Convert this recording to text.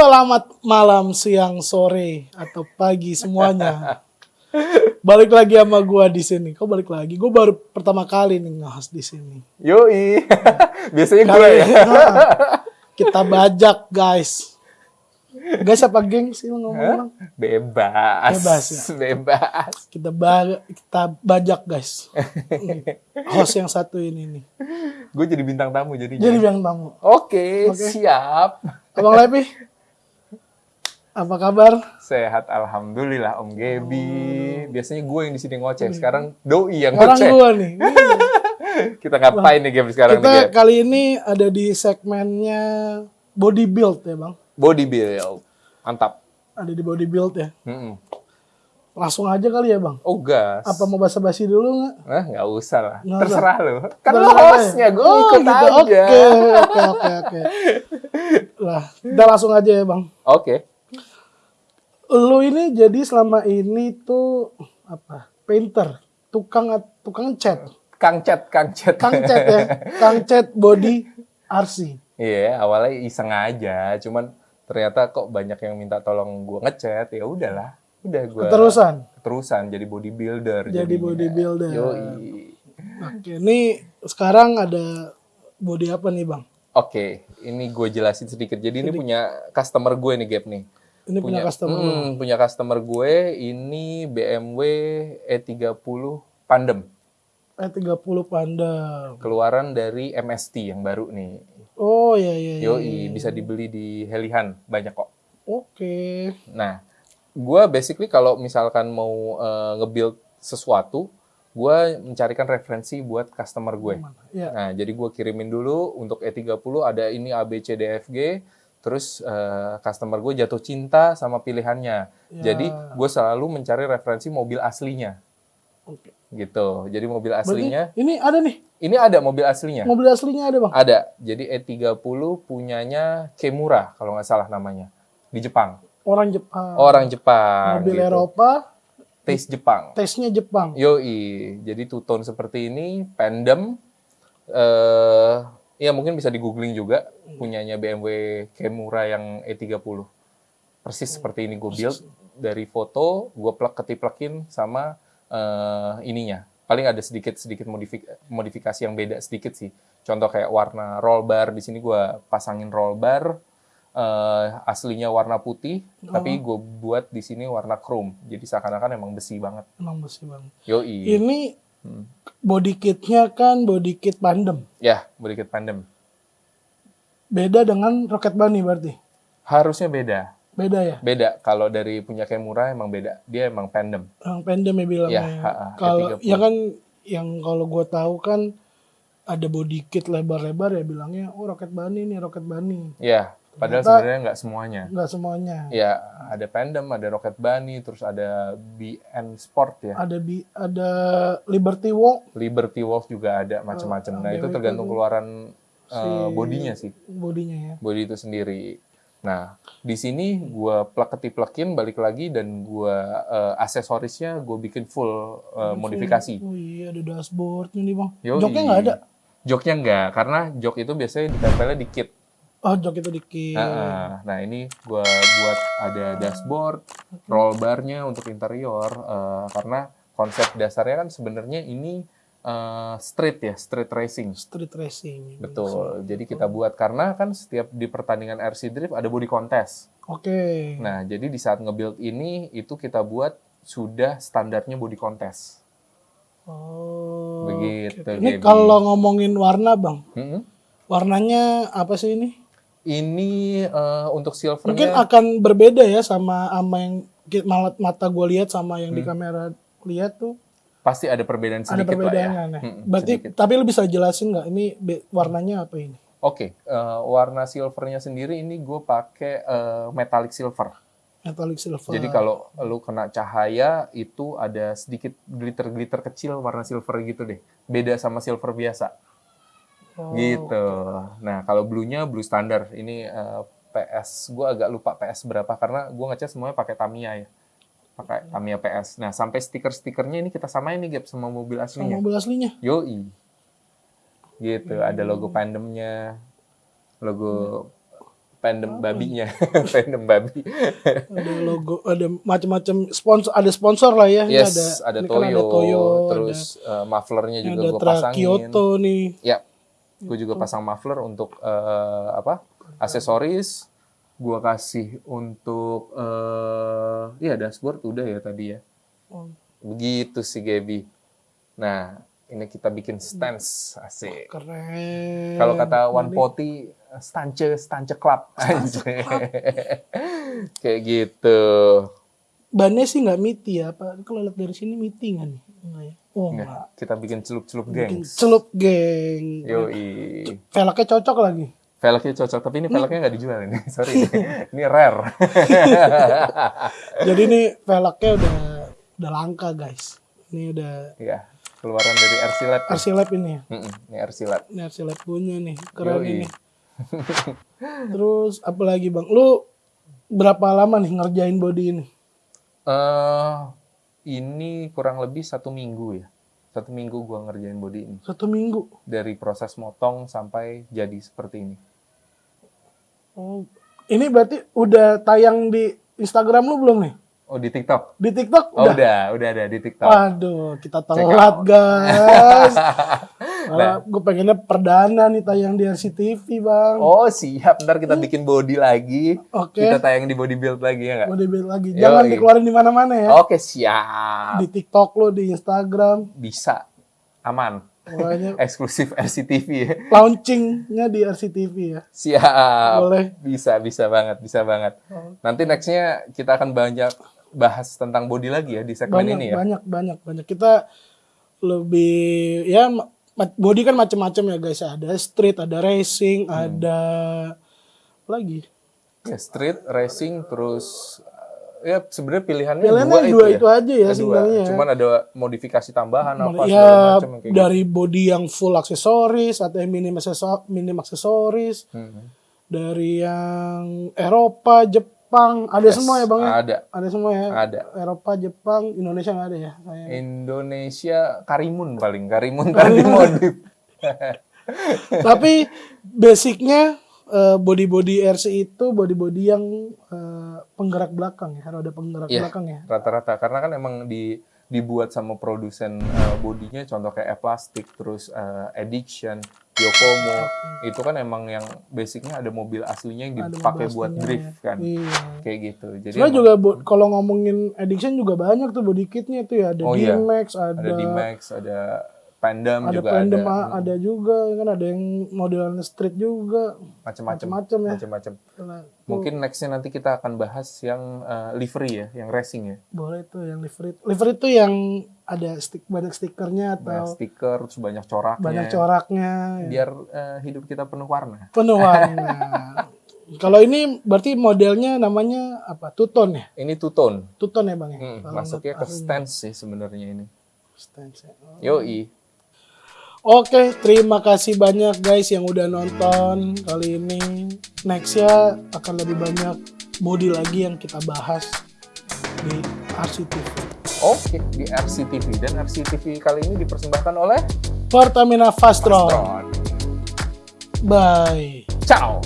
Selamat malam, siang, sore, atau pagi semuanya. balik lagi sama gua di sini. Kok balik lagi? Gue baru pertama kali nih nge di sini. Yoi. Biasanya gue ya. nah, kita bajak, guys. Guys apa geng sih lo ngomong? Bebas. Bebas ya? Bebas. Kita ba kita bajak, guys. Host yang satu ini nih. Gue jadi bintang tamu jadinya. Jadi bilang tamu. Oke, Oke. siap. Abang Lepi, apa kabar? Sehat alhamdulillah Om Gebi. Biasanya gue yang di sini ngoceh. Sekarang doi yang ngoceh. gua nih. Kita ngapain nih Gebi sekarang nih, Kita Geb? kali ini ada di segmennya body build ya bang. Body build. Mantap. Ada di body build ya. Mm-mm. Langsung aja kali ya bang. Oh gas. Apa mau basa-basi dulu nggak? Nah, nggak usah lah. Nggak Terserah lo. Kan lo ya? hostnya, gue Oh, ikut gitu. aja. Oke, oke, oke, oke. Lah, kita langsung aja ya bang. Oke. Lu ini jadi selama ini tuh apa? Painter, tukang tukang cat, Kang Chat, Kang Chat. kang cat ya, kang cat body RC. Iya, awalnya iseng aja, cuman ternyata kok banyak yang minta tolong gue ngechat, ya udahlah. Udah gue Keterusan. Keterusan jadi bodybuilder. Jadi jadinya. bodybuilder. Yoi. Oke, ini sekarang ada body apa nih bang? Oke, ini gue jelasin sedikit. Jadi ini punya customer gue nih, Gap nih. Ini punya, customer. lu. Hmm, punya customer gue, ini BMW E30 Pandem. E30 Panda. Keluaran dari MST yang baru nih. Oh iya iya. iya. Yoi, bisa dibeli di Helihan, banyak kok. Oke. Nah, gue basically kalau misalkan mau eh, nge-build sesuatu, gue mencarikan referensi buat customer gue. Iya. Nah, jadi gue kirimin dulu untuk E30 ada ini A, B, C, D, F, G. Terus eh, customer gue jatuh cinta sama pilihannya. Ya. Jadi gue selalu mencari referensi mobil aslinya. Oke. Gitu. Jadi mobil Berarti aslinya, ini ada nih. ini ada mobil aslinya. Mobil aslinya ada, Bang. Ada. Jadi E30 punyanya Kemura kalau nggak salah namanya. Di Jepang. Orang Jepang. Orang Jepang. Mobil gitu. Eropa, Taste Jepang. tesnya Jepang. Yoi, jadi two tone seperti ini, pendem, eh ya mungkin bisa di googling juga, punyanya BMW Kemura yang E30. Persis seperti ini gue build, dari foto, gue plug ketiplekin sama eh ininya. Paling ada sedikit-sedikit modifik- modifikasi yang beda sedikit sih. Contoh kayak warna roll bar, di sini gue pasangin roll bar, eh, aslinya warna putih, tapi gue buat di sini warna chrome. Jadi seakan-akan emang besi banget. Emang besi Bang. Yoi. Ini body kitnya kan body kit pandem. Ya, sedikit pandem. Beda dengan Rocket Bunny berarti. Harusnya beda. Beda ya? Beda. Kalau dari punya Kemura emang beda. Dia emang pandem. Yang pendem ya bilangnya. Ya, ha-ha, Kalau E30. ya kan yang kalau gue tahu kan ada body kit lebar-lebar ya bilangnya oh Rocket Bunny nih Rocket Bunny. Ya, padahal Ternyata- sebenarnya nggak semuanya. Enggak semuanya. Ya, ada pandem, ada Rocket Bunny, terus ada BN Sport ya. Ada bi ada Liberty Walk Liberty Wolf juga ada macam-macam. Nah, itu tergantung itu keluaran uh, bodinya sih. bodinya ya. Body itu sendiri. Nah, di sini gua plug ketiplekin balik lagi dan gua uh, aksesorisnya gue bikin full uh, modifikasi. Oh iya ada dashboardnya nih bang. Yoi. Joknya nggak ada. Joknya enggak, karena jok itu biasanya ditempelnya di kit. Oh jok itu dikit. Nah, nah, ini gua buat ada dashboard, roll barnya untuk interior, eh, karena konsep dasarnya kan sebenarnya ini eh, street ya, street racing. Street racing. Betul. Jadi kita buat karena kan setiap di pertandingan RC Drift ada body contest. Oke. Nah, jadi di saat nge-build ini itu kita buat sudah standarnya body contest. Oh. Begitu, oke. Ini kalau ngomongin warna bang, Mm-mm. warnanya apa sih ini? Ini eh, untuk Mungkin silvernya akan berbeda ya sama sama yang mata gue lihat sama yang di kamera lihat tuh Pasti ada perbedaan ada sedikit lah ya. perbedaannya. Nah. Mm-mm, Berarti sedikit. tapi lu bisa jelasin nggak ini warnanya apa ini? Oke, eh, warna silvernya sendiri ini gue pakai eh, metallic silver. Metallic silver. Jadi kalau lu kena cahaya itu ada sedikit glitter-glitter kecil warna silver gitu deh. Beda sama silver biasa. Oh, gitu. Nah, kalau blue-nya blue standar. Ini eh, PS, gue agak lupa PS berapa karena gue ngecat semuanya pakai Tamiya ya. Pakai Tamiya PS. Nah, sampai stiker-stikernya ini kita samain nih Gap sama mobil sama aslinya. mobil aslinya. Yoi. Gitu, ada logo pandemnya. Logo pandem babinya. pandem babi. Ada logo, ada macam-macam sponsor, ada sponsor lah ya. Ini yes, ada, ada, ini Toyo, kan ada Toyo, terus eh, mufflernya ada, juga ada gue pasangin. Kyoto nih. Ya, gue juga pasang muffler untuk eh, apa? Aksesoris. Gue kasih untuk eh ya dashboard udah ya tadi ya. Oh, Begitu sih Gaby. Nah, ini kita bikin stance asik. keren. Kalau kata One Poti, stance stance club. Anjay. Kayak gitu. Bannya sih nggak miti ya, apa? Kalau lihat dari sini miti nggak nih? Enggak ya? Oh, enggak. Nggak, kita bikin celup-celup Bikin gengs. celup geng. Yoi. Velgnya cocok lagi. Velgnya cocok, tapi ini velgnya nggak dijual ini. Sorry, ini rare. Jadi ini velgnya udah udah langka guys. Ini udah Iya, keluaran dari RC Lab. RC Lab ini ya. Mm-mm, ini RC Lab. Ini RC Lab punya nih, keren Yoi. ini. Terus apa lagi bang? Lu berapa lama nih ngerjain body ini? Eh ini kurang lebih satu minggu ya. Satu minggu gua ngerjain body ini. Satu minggu. Dari proses motong sampai jadi seperti ini. Oh, ini berarti udah tayang di Instagram lu belum nih? Oh, di TikTok? Di TikTok Oh, udah? udah, udah ada di TikTok. Waduh, kita telat guys. Nah. Gue pengennya perdana nih tayang di RCTV bang. Oh, siap. Ntar kita bikin body lagi. Oke. Kita tayang di body build lagi ya nggak? Mau dibuild lagi. Jangan Yoi. dikeluarin di mana-mana ya. Oke, siap. Di TikTok lo, di Instagram. Bisa. Aman. Pokoknya Eksklusif RCTV ya. launchingnya di RCTV ya. Siap. Boleh. Bisa, bisa banget, bisa banget. Nanti nextnya kita akan banyak bahas tentang body lagi ya di segmen Banyak, ini ya. banyak, banyak, banyak. Kita lebih ya body kan macam-macam ya guys. Ada street, ada racing, Hmm. ada apa lagi. Ya, street, racing, terus uh, ya sebenarnya pilihannya, Pilihannya dua, dua itu, itu ya. aja ya sebenarnya. Cuman ada modifikasi tambahan apa ya macam kayak gitu. dari body yang full aksesoris atau yang minim aksesoris, minim aksesoris. Hmm. Dari yang Eropa, Jepang, ada Yes, semua ya bang ya? Ada. Ada semua ya. Ada. Eropa, Jepang, Indonesia nggak ada ya? Saya. Indonesia Karimun paling Karimun tadi modif. Tapi basicnya eh, body-body RC itu body-body yang eh, penggerak belakang ya, roda penggerak Iya. belakang ya. Rata-rata karena kan emang di dibuat sama produsen uh, bodinya contoh kayak E-Plastic terus uh, Addiction, Yokomo itu kan emang yang basicnya ada mobil aslinya yang dipakai buat drift kan. Iya. Kayak gitu. Jadi Sebenarnya emang juga kalau ngomongin addiction juga banyak tuh body kitnya tuh ya ada Oh, iya. D-Max, ada ada D-Max, ada Pandam ada juga Pandem ada. a- ada juga kan ada yang modelan street juga Macam-macam. macam-macam ya. Macam-macam. Nah, Mungkin nextnya nanti kita akan bahas yang uh, livery ya, yang racing ya. boleh tuh yang livery livery itu yang ada stick banyak stikernya Banyak atau stiker, terus banyak coraknya. banyak coraknya ya. Biar uh, hidup kita penuh warna. penuh warna. Kalau ini berarti modelnya namanya apa? Tuton ya? Ini two tone. Tuton ya bang ya? Hmm, Kalau masuknya ke stance sih sebenarnya ini. stance ya. Yoi. Oke, terima kasih banyak guys yang udah nonton kali ini. Next ya akan lebih banyak body lagi yang kita bahas di RCTV. Oke, di RCTV. Dan RCTV kali ini dipersembahkan oleh Pertamina Fastron. Tron. Bye. Ciao!